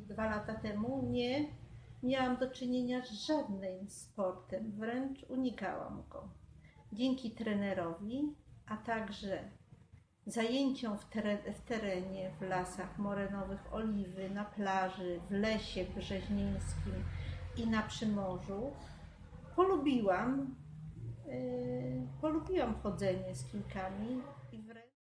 dwa lata temu nie miałam do czynienia z żadnym sportem, wręcz unikałam go. Dzięki trenerowi, a także zajęciom w, teren, w terenie, w lasach morenowych, oliwy, na plaży, w lesie brzeźnieńskim i na Przymorzu, polubiłam, yy, polubiłam chodzenie z kilkami i wręcz